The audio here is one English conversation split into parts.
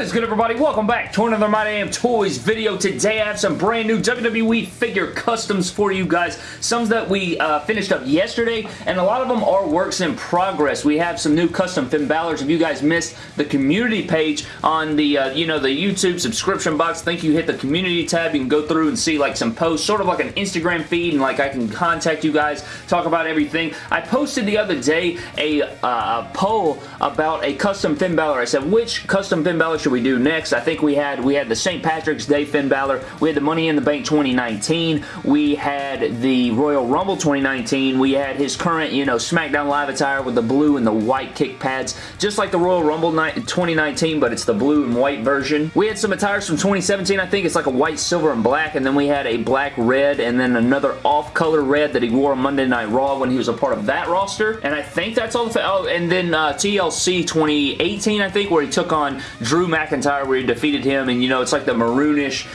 Is good everybody? Welcome back to another My Damn Toys video. Today I have some brand new WWE figure customs for you guys. Some that we uh, finished up yesterday and a lot of them are works in progress. We have some new custom Finn Balor's. If you guys missed the community page on the, uh, you know, the YouTube subscription box, think you hit the community tab. You can go through and see like some posts, sort of like an Instagram feed and like I can contact you guys, talk about everything. I posted the other day a, uh, a poll about a custom Finn Balor. I said, which custom Finn Balor should we do next? I think we had we had the St. Patrick's Day Finn Balor. We had the Money in the Bank 2019. We had the Royal Rumble 2019. We had his current, you know, SmackDown Live attire with the blue and the white kick pads, just like the Royal Rumble 2019, but it's the blue and white version. We had some attires from 2017. I think it's like a white, silver, and black, and then we had a black red, and then another off-color red that he wore on Monday Night Raw when he was a part of that roster, and I think that's all the... Oh, and then uh, TLC 2018, I think, where he took on Drew Drew McIntyre where he defeated him and you know it's like the maroonish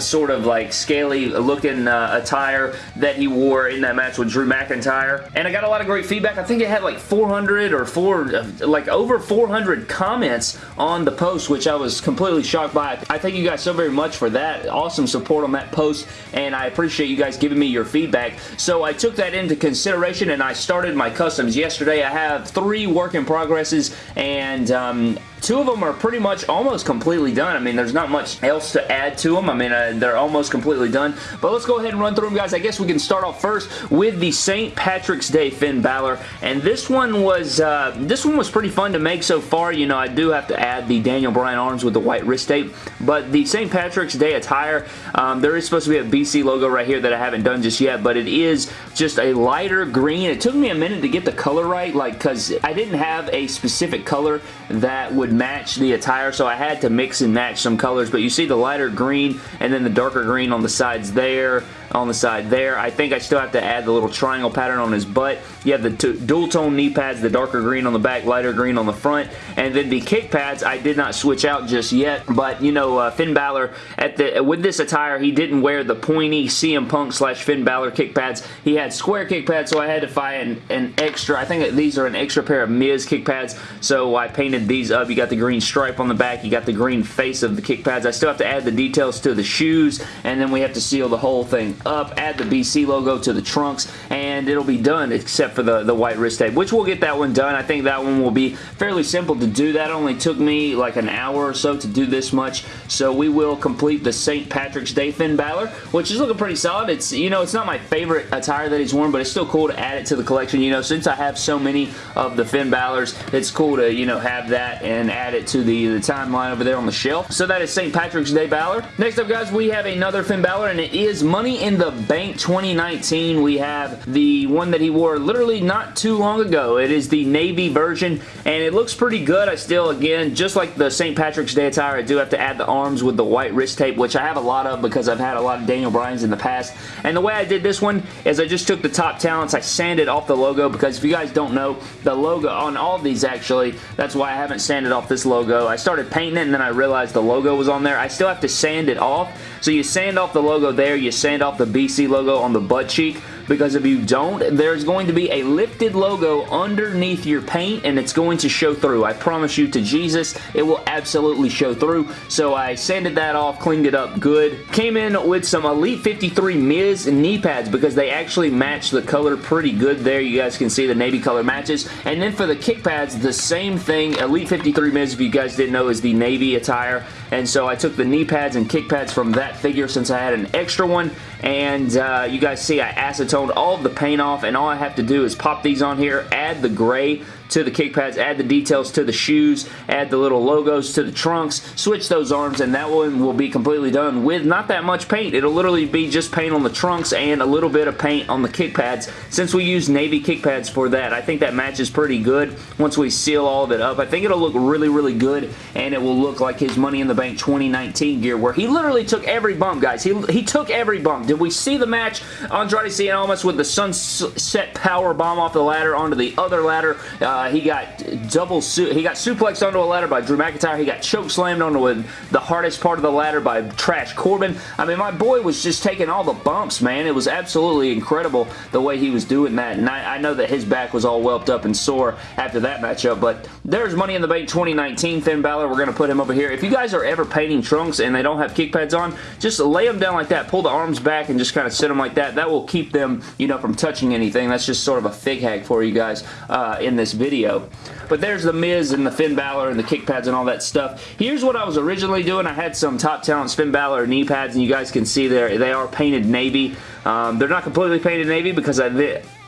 sort of like scaly looking uh, attire that he wore in that match with Drew McIntyre and I got a lot of great feedback. I think it had like 400 or four like over 400 comments on the post which I was completely shocked by. I thank you guys so very much for that. Awesome support on that post and I appreciate you guys giving me your feedback. So I took that into consideration and I started my customs yesterday. I have three work in progresses and um, two of them are pretty much almost completely done. I mean, there's not much else to add to them. I mean, uh, they're almost completely done. But let's go ahead and run through them, guys. I guess we can start off first with the St. Patrick's Day Finn Balor. And this one was uh, this one was pretty fun to make so far. You know, I do have to add the Daniel Bryan arms with the white wrist tape. But the St. Patrick's Day attire, um, there is supposed to be a BC logo right here that I haven't done just yet. But it is just a lighter green. It took me a minute to get the color right, like, because I didn't have a specific color that would match the attire, so I had to mix and match some colors, but you see the lighter green and then the darker green on the sides there on the side there. I think I still have to add the little triangle pattern on his butt. You have the dual tone knee pads, the darker green on the back, lighter green on the front, and then the kick pads I did not switch out just yet, but you know, uh, Finn Balor, at the with this attire, he didn't wear the pointy CM Punk slash Finn Balor kick pads. He had square kick pads, so I had to find an, an extra, I think these are an extra pair of Miz kick pads, so I painted these up. You got the green stripe on the back, you got the green face of the kick pads. I still have to add the details to the shoes, and then we have to seal the whole thing up, add the BC logo to the trunks, and it'll be done except for the, the white wrist tape, which we'll get that one done. I think that one will be fairly simple to do. That only took me like an hour or so to do this much, so we will complete the St. Patrick's Day Finn Balor, which is looking pretty solid. It's, you know, it's not my favorite attire that he's worn, but it's still cool to add it to the collection. You know, since I have so many of the Finn Balor's, it's cool to, you know, have that and add it to the, the timeline over there on the shelf. So that is St. Patrick's Day Balor. Next up, guys, we have another Finn Balor, and it is Money in the Bank 2019. We have the one that he wore literally not too long ago. It is the navy version, and it looks pretty good. I still, again, just like the St. Patrick's Day attire, I do have to add the arms with the white wrist tape, which I have a lot of because I've had a lot of Daniel Bryan's in the past. And the way I did this one is I just took the top talents, I sanded off the logo because if you guys don't know, the logo on all these actually, that's why I haven't sanded off this logo. I started painting it and then I realized the logo was on there. I still have to sand it off. So you sand off the logo there, you sand off the BC logo on the butt cheek, because if you don't, there's going to be a lifted logo underneath your paint and it's going to show through. I promise you to Jesus, it will absolutely show through. So I sanded that off, cleaned it up good. Came in with some Elite 53 Miz knee pads because they actually match the color pretty good there. You guys can see the navy color matches. And then for the kick pads, the same thing. Elite 53 Miz, if you guys didn't know, is the navy attire. And so I took the knee pads and kick pads from that figure since I had an extra one. And uh, you guys see I acetoned all the paint off and all I have to do is pop these on here, add the gray to the kick pads, add the details to the shoes, add the little logos to the trunks, switch those arms, and that one will be completely done with not that much paint. It'll literally be just paint on the trunks and a little bit of paint on the kick pads since we use navy kick pads for that. I think that matches pretty good once we seal all of it up. I think it'll look really, really good, and it will look like his Money in the Bank 2019 gear where he literally took every bump, guys. He, he took every bump. Did we see the match? Andrade Cien Almas with the sunset power bomb off the ladder onto the other ladder. Uh, Uh, he got double he got suplexed onto a ladder by Drew McIntyre. He got choke slammed onto the hardest part of the ladder by Trash Corbin. I mean, my boy was just taking all the bumps, man. It was absolutely incredible the way he was doing that. And I, I know that his back was all whelped up and sore after that matchup. But there's Money in the Bank 2019 Finn Balor. We're going to put him over here. If you guys are ever painting trunks and they don't have kick pads on, just lay them down like that. Pull the arms back and just kind of sit them like that. That will keep them, you know, from touching anything. That's just sort of a fig hack for you guys uh, in this video. But there's the Miz and the Finn Balor and the kick pads and all that stuff. Here's what I was originally doing. I had some Top Talent Finn Balor knee pads, and you guys can see there they are painted navy. Um, they're not completely painted navy because I,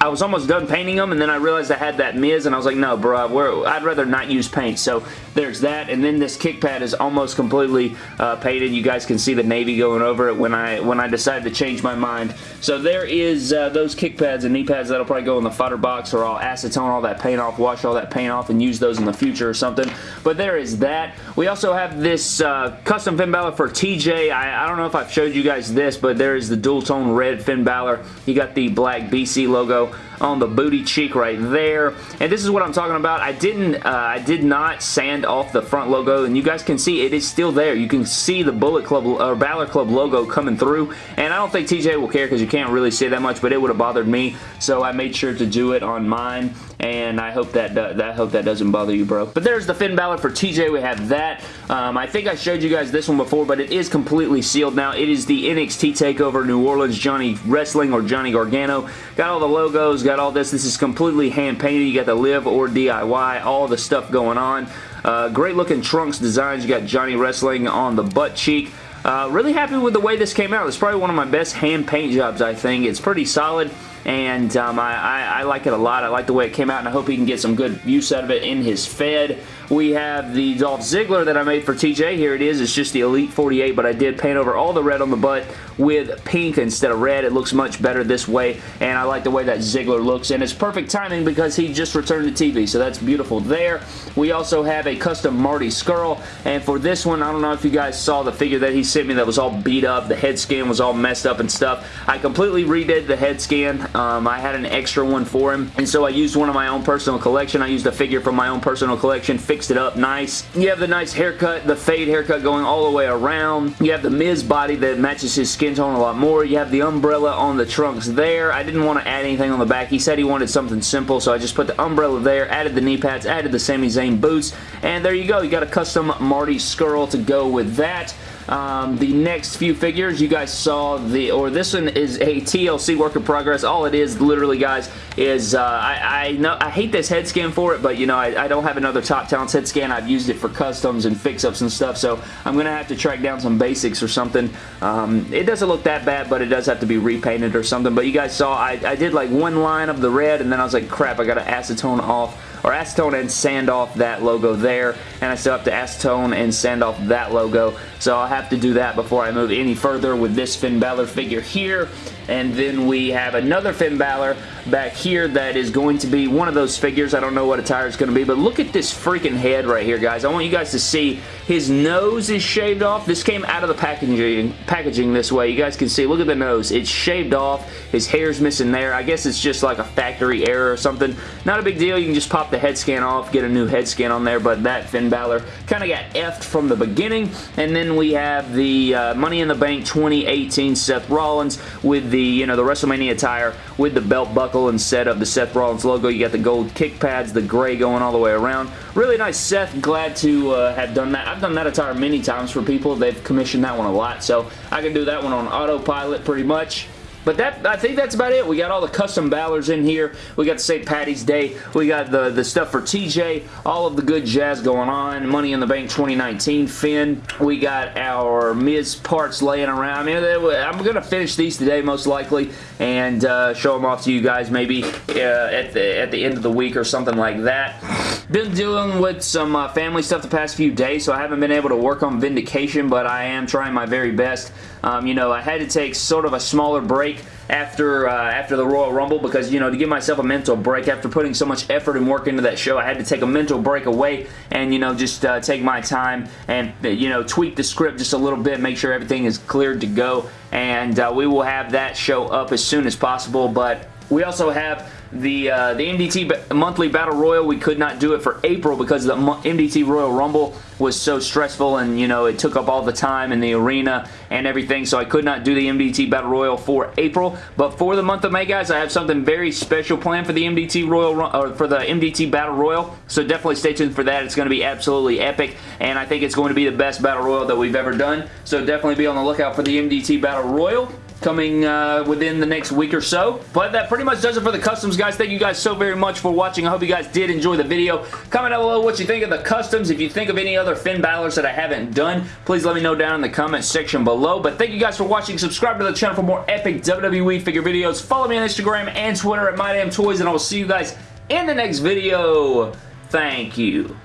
I was almost done painting them, and then I realized I had that Miz, and I was like, no, bro, I'd rather not use paint. So there's that, and then this kick pad is almost completely uh, painted. You guys can see the navy going over it when I when I decided to change my mind. So there is uh, those kick pads and knee pads that'll probably go in the fodder box, or I'll acetone all that paint off, wash all that paint off, and use those in the future or something. But there is that. We also have this uh, custom Finn Balor for TJ. I, I don't know if I've showed you guys this, but there is the dual tone red Finn Balor. He got the black BC logo York on the booty cheek right there. And this is what I'm talking about. I didn't, uh, I did not sand off the front logo, and you guys can see it is still there. You can see the Bullet Club or Balor Club logo coming through, and I don't think TJ will care because you can't really see that much, but it would have bothered me, so I made sure to do it on mine, and I hope that, uh, I hope that doesn't bother you, bro. But there's the Finn Balor for TJ. We have that. Um, I think I showed you guys this one before, but it is completely sealed now. It is the NXT TakeOver New Orleans Johnny Wrestling or Johnny Gargano. Got all the logos, got all this. This is completely hand-painted. You got the live or DIY, all the stuff going on. Uh, great looking trunks designs. You got Johnny Wrestling on the butt cheek. Uh, really happy with the way this came out. It's probably one of my best hand paint jobs, I think. It's pretty solid and um, I, I, I, like it a lot. I like the way it came out, and I hope he can get some good use out of it in his Fed. We have the Dolph Ziggler that I made for TJ. Here it is. It's just the Elite 48, but I did paint over all the red on the butt with pink instead of red. It looks much better this way, and I like the way that Ziggler looks, and it's perfect timing because he just returned to TV, so that's beautiful there. We also have a custom Marty Scurll, and for this one, I don't know if you guys saw the figure that he sent me that was all beat up. The head scan was all messed up and stuff. I completely redid the head scan. Um, I had an extra one for him, and so I used one of my own personal collection. I used a figure from my own personal collection, fixed it up nice. You have the nice haircut, the fade haircut going all the way around. You have the Miz body that matches his skin tone a lot more. You have the umbrella on the trunks there. I didn't want to add anything on the back. He said he wanted something simple, so I just put the umbrella there, added the knee pads, added the Sami Zayn boots, and there you go. You got a custom Marty Scurll to go with that. Um, the next few figures, you guys saw the, or this one is a TLC work in progress. All it is, literally, guys, is uh, I, I, know I hate this head scan for it, but you know I, I, don't have another Top Talents head scan. I've used it for customs and fix-ups and stuff, so I'm gonna have to track down some basics or something. Um, it doesn't look that bad, but it does have to be repainted or something. But you guys saw I, I did like one line of the red, and then I was like, crap, I gotta acetone off or acetone and sand off that logo there. And I still have to acetone and sand off that logo. So I'll have to do that before I move any further with this Finn Balor figure here. And then we have another Finn Balor back here that is going to be one of those figures. I don't know what attire it's going to be, but look at this freaking head right here, guys. I want you guys to see his nose is shaved off. This came out of the packaging, packaging this way. You guys can see, look at the nose. It's shaved off. His hair's missing there. I guess it's just like a factory error or something. Not a big deal. You can just pop the head scan off, get a new head scan on there, but that Finn Balor kind of got effed from the beginning. And then we have the uh, Money in the Bank 2018 Seth Rollins with the the, you know, the WrestleMania attire with the belt buckle instead of the Seth Rollins logo. You got the gold kick pads, the gray going all the way around. Really nice Seth. Glad to uh, have done that. I've done that attire many times for people. They've commissioned that one a lot, so I can do that one on autopilot pretty much. But that I think that's about it. We got all the custom Balors in here. We got St. Patty's Day. We got the, the stuff for TJ. All of the good jazz going on. Money in the Bank 2019 Finn. We got our Miz parts laying around. I mean, I'm going to finish these today most likely and uh, show them off to you guys maybe uh, at, the, at the end of the week or something like that. Been dealing with some uh, family stuff the past few days, so I haven't been able to work on Vindication, but I am trying my very best. Um, you know, I had to take sort of a smaller break after uh, after the Royal Rumble because, you know, to give myself a mental break after putting so much effort and work into that show, I had to take a mental break away and, you know, just uh, take my time and, you know, tweak the script just a little bit, make sure everything is cleared to go, and uh, we will have that show up as soon as possible, but we also have the uh, the MDT monthly Battle Royal. We could not do it for April because the MDT Royal Rumble was so stressful and, you know, it took up all the time in the arena and everything, so I could not do the MDT Battle Royal for April. But for the month of May, guys, I have something very special planned for the MDT Royal, or for the MDT Battle Royal, so definitely stay tuned for that. It's going to be absolutely epic, and I think it's going to be the best Battle Royal that we've ever done, so definitely be on the lookout for the MDT Battle Royal coming uh, within the next week or so. But that pretty much does it for the customs, guys. Thank you guys so very much for watching. I hope you guys did enjoy the video. Comment down below what you think of the customs. If you think of any other Finn Balor's that I haven't done, please let me know down in the comment section below. But thank you guys for watching. Subscribe to the channel for more epic WWE figure videos. Follow me on Instagram and Twitter at MyDamnToys, and I will see you guys in the next video. Thank you.